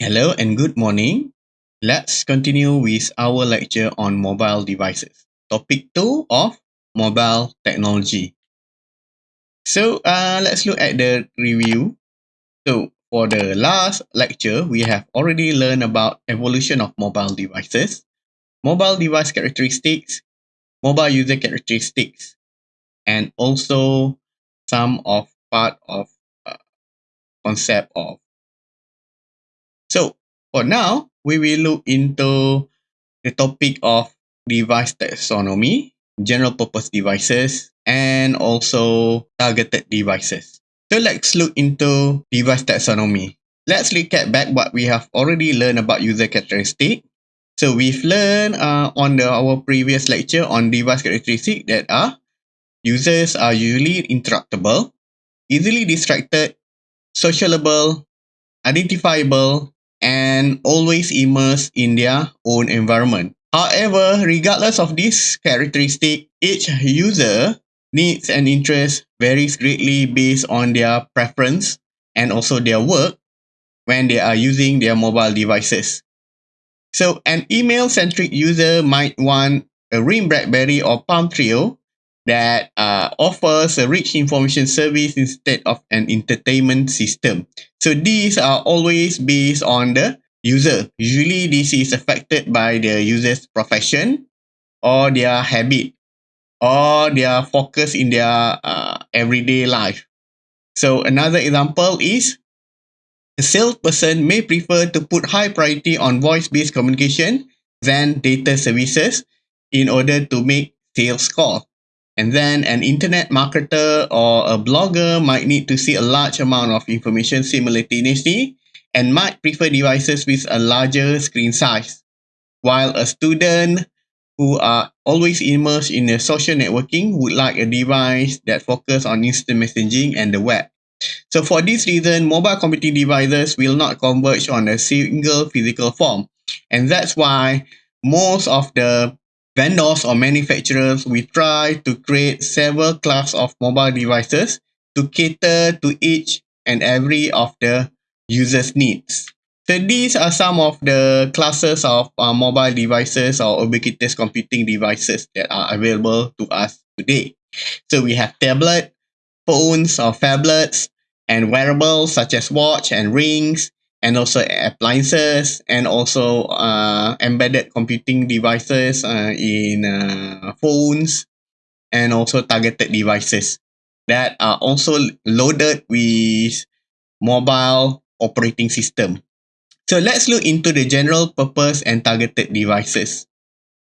Hello and good morning. Let's continue with our lecture on mobile devices. Topic 2 of mobile technology. So uh, let's look at the review. So for the last lecture, we have already learned about evolution of mobile devices, mobile device characteristics, mobile user characteristics, and also some of part of uh, concept of so for now, we will look into the topic of device taxonomy, general purpose devices, and also targeted devices. So let's look into device taxonomy. Let's recap back what we have already learned about user characteristic. So we've learned uh, on the, our previous lecture on device characteristic that are users are usually interruptible, easily distracted, sociable, identifiable, and always immersed in their own environment. However, regardless of this characteristic, each user needs and interest varies greatly based on their preference and also their work when they are using their mobile devices. So an email-centric user might want a RIM BlackBerry or Palm Treo that uh, offers a rich information service instead of an entertainment system. So these are always based on the user. Usually this is affected by the user's profession or their habit or their focus in their uh, everyday life. So another example is a salesperson may prefer to put high priority on voice-based communication than data services in order to make sales calls. And then an internet marketer or a blogger might need to see a large amount of information simultaneously and might prefer devices with a larger screen size. While a student who are always immersed in a social networking would like a device that focus on instant messaging and the web. So for this reason, mobile computing devices will not converge on a single physical form. And that's why most of the vendors or manufacturers, we try to create several class of mobile devices to cater to each and every of the user's needs. So these are some of the classes of uh, mobile devices or ubiquitous computing devices that are available to us today. So we have tablet, phones or phablets, and wearables such as watch and rings, and also appliances and also uh, embedded computing devices uh, in uh, phones and also targeted devices that are also loaded with mobile operating system. So let's look into the general purpose and targeted devices.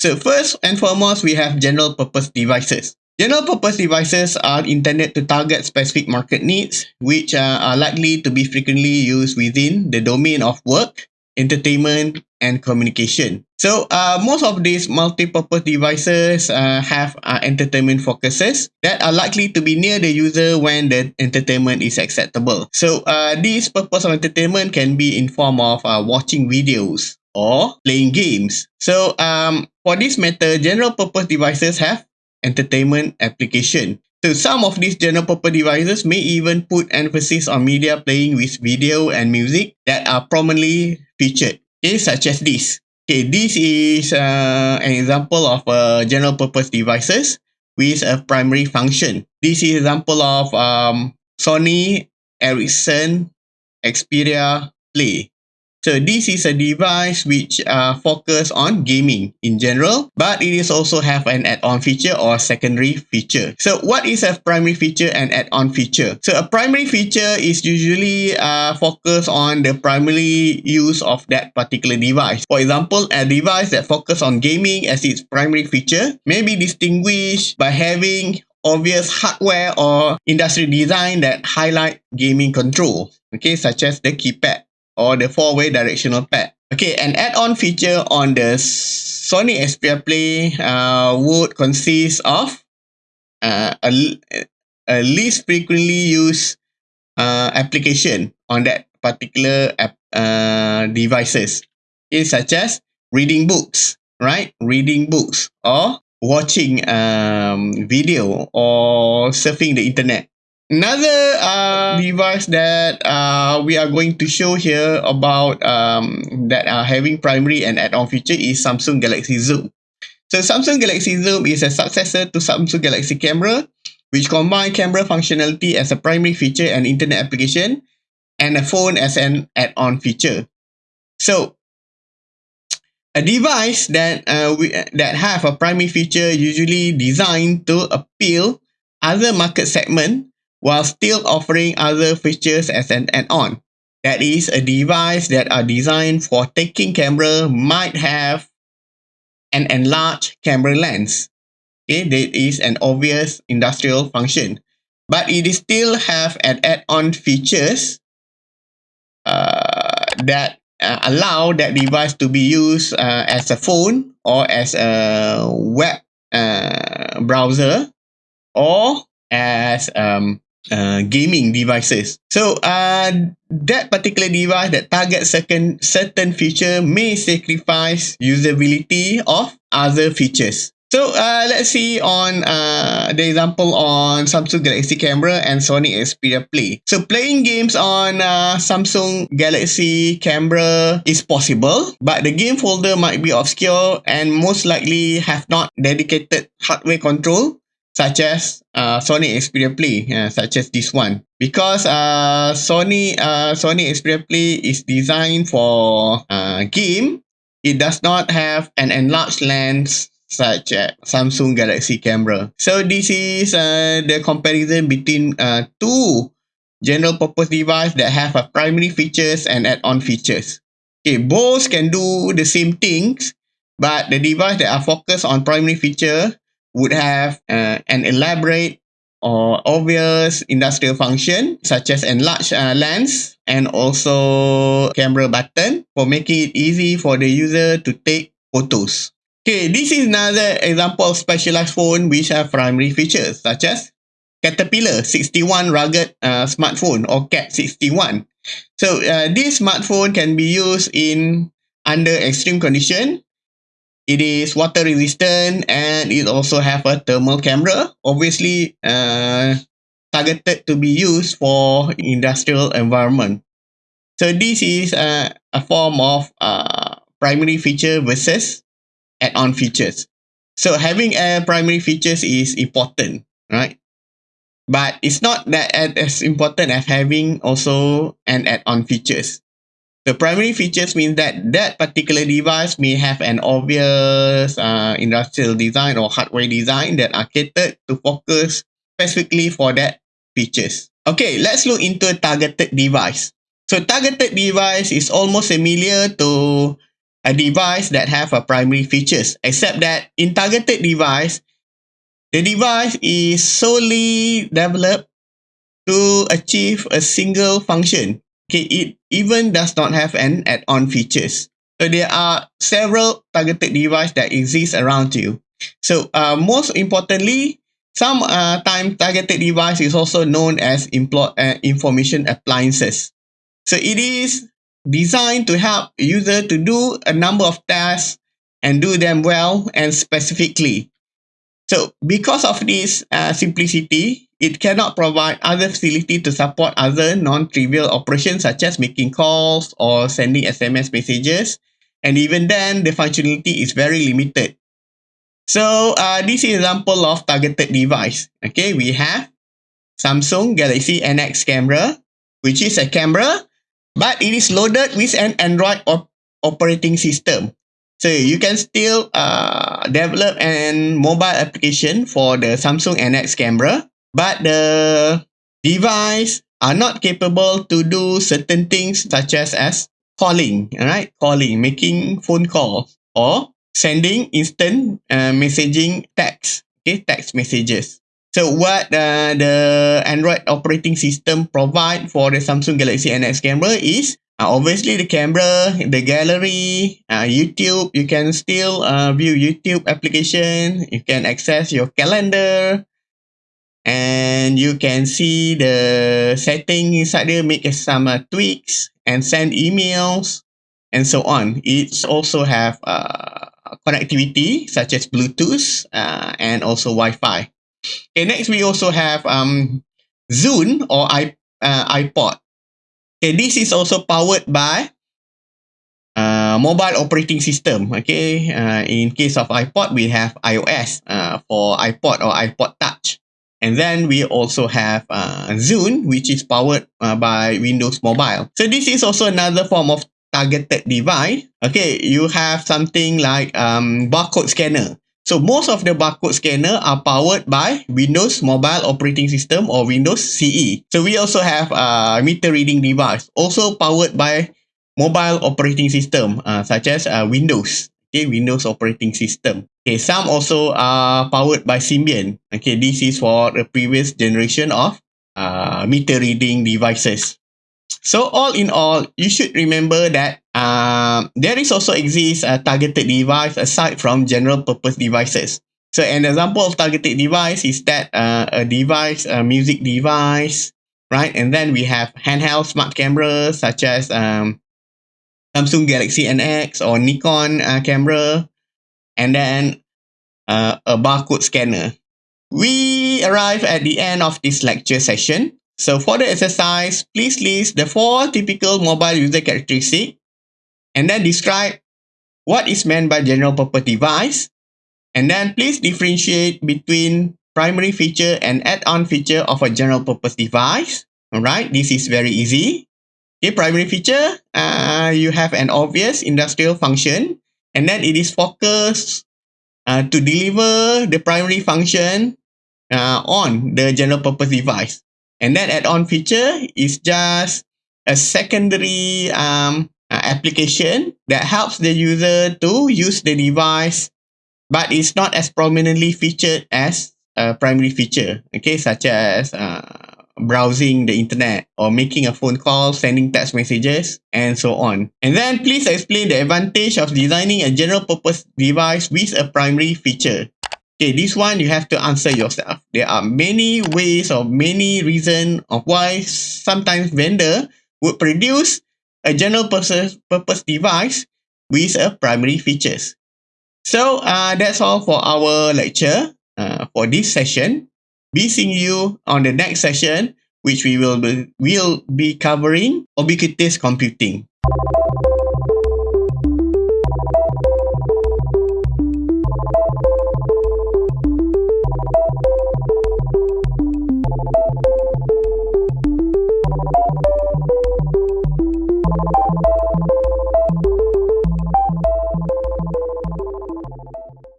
So first and foremost, we have general purpose devices. General purpose devices are intended to target specific market needs, which uh, are likely to be frequently used within the domain of work, entertainment, and communication. So uh, most of these multi-purpose devices uh, have uh, entertainment focuses that are likely to be near the user when the entertainment is acceptable. So uh, this purpose of entertainment can be in form of uh, watching videos or playing games. So um, for this matter, general purpose devices have entertainment application. So some of these general purpose devices may even put emphasis on media playing with video and music that are prominently featured, okay, such as this. Okay, this is uh, an example of uh, general purpose devices with a primary function. This is example of um, Sony Ericsson Xperia Play. So this is a device which uh, focus on gaming in general, but it is also have an add-on feature or secondary feature. So what is a primary feature and add-on feature? So a primary feature is usually uh, focus on the primary use of that particular device. For example, a device that focus on gaming as its primary feature may be distinguished by having obvious hardware or industry design that highlight gaming control, okay, such as the keypad or the four-way directional pad. Okay, an add-on feature on the Sony Xperia Play uh, would consist of uh, a, a least frequently used uh, application on that particular app, uh, devices. Okay, such as reading books, right? Reading books or watching um, video or surfing the internet. Another uh, device that uh, we are going to show here about um, that are having primary and add-on feature is Samsung Galaxy Zoom. So Samsung Galaxy Zoom is a successor to Samsung Galaxy Camera, which combine camera functionality as a primary feature and internet application, and a phone as an add-on feature. So a device that uh, we, that have a primary feature usually designed to appeal other market segment while still offering other features as an add-on. That is, a device that are designed for taking camera might have an enlarged camera lens. Okay, that is an obvious industrial function. But it still have an add-on features uh, that uh, allow that device to be used uh, as a phone or as a web uh, browser or as um, uh, gaming devices. So uh, that particular device that targets certain, certain feature may sacrifice usability of other features. So uh, let's see on uh, the example on Samsung Galaxy Camera and Sony Xperia Play. So playing games on uh, Samsung Galaxy Camera is possible, but the game folder might be obscure and most likely have not dedicated hardware control such as uh, Sony Xperia Play, uh, such as this one. Because uh, Sony uh, Sony Xperia Play is designed for uh, game, it does not have an enlarged lens such as Samsung Galaxy camera. So this is uh, the comparison between uh, two general purpose device that have a primary features and add-on features. Okay, both can do the same things, but the device that are focused on primary feature would have uh, an elaborate or obvious industrial function such as enlarged uh, lens and also camera button for making it easy for the user to take photos. Okay, this is another example of specialized phone which have primary features such as Caterpillar 61 rugged uh, smartphone or CAT 61. So uh, this smartphone can be used in under extreme condition it is water resistant and it also have a thermal camera. Obviously uh, targeted to be used for industrial environment. So this is uh, a form of uh, primary feature versus add-on features. So having a primary features is important right? But it's not that as important as having also an add-on features the primary features mean that that particular device may have an obvious uh, industrial design or hardware design that are catered to focus specifically for that features. Okay, let's look into a targeted device. So targeted device is almost similar to a device that have a primary features, except that in targeted device, the device is solely developed to achieve a single function Okay, it even does not have an add-on features. So there are several targeted devices that exist around you. So uh, most importantly, some uh, time targeted device is also known as uh, information appliances. So it is designed to help user to do a number of tasks and do them well and specifically. So because of this uh, simplicity, it cannot provide other facility to support other non-trivial operations such as making calls or sending SMS messages. And even then, the functionality is very limited. So uh, this is example of targeted device. Okay, we have Samsung Galaxy NX camera, which is a camera, but it is loaded with an Android op operating system. So you can still uh, develop an mobile application for the Samsung NX camera, but the device are not capable to do certain things such as as calling, right? Calling, making phone calls or sending instant uh, messaging text, okay, text messages. So what uh, the Android operating system provide for the Samsung Galaxy NX camera is uh, obviously the camera, the gallery, uh, YouTube, you can still uh, view YouTube application. You can access your calendar and you can see the setting inside there, make some uh, tweaks and send emails and so on. It's also have uh, connectivity such as Bluetooth uh, and also Wi-Fi. Okay, next we also have um, Zune or I, uh, iPod. Okay, this is also powered by uh, mobile operating system. Okay, uh, in case of iPod, we have iOS uh, for iPod or iPod Touch. And then we also have uh, Zune, which is powered uh, by Windows Mobile. So this is also another form of targeted device. Okay, you have something like um, barcode scanner. So most of the barcode scanner are powered by Windows Mobile Operating System or Windows CE. So we also have a meter reading device, also powered by mobile operating system uh, such as uh, Windows. Okay, Windows operating system. Okay, some also are powered by Symbian. Okay, this is for the previous generation of uh, meter reading devices. So all in all, you should remember that uh, there is also exists a targeted device aside from general purpose devices. So an example of targeted device is that uh, a device, a music device, right? And then we have handheld smart cameras such as um, Samsung Galaxy NX or Nikon uh, camera, and then uh, a barcode scanner. We arrive at the end of this lecture session. So for the exercise, please list the four typical mobile user characteristics and then describe what is meant by general purpose device. And then please differentiate between primary feature and add-on feature of a general purpose device. Alright, this is very easy. Okay, primary feature, uh, you have an obvious industrial function and then it is focused uh, to deliver the primary function uh, on the general purpose device. And that add-on feature is just a secondary um, uh, application that helps the user to use the device, but it's not as prominently featured as a primary feature, okay, such as uh, browsing the internet or making a phone call, sending text messages, and so on. And then please explain the advantage of designing a general purpose device with a primary feature. Okay, this one you have to answer yourself. There are many ways or many reasons of why sometimes vendor would produce a general purpose, device with a primary features. So uh, that's all for our lecture uh, for this session. Be seeing you on the next session, which we will be, will be covering ubiquitous computing.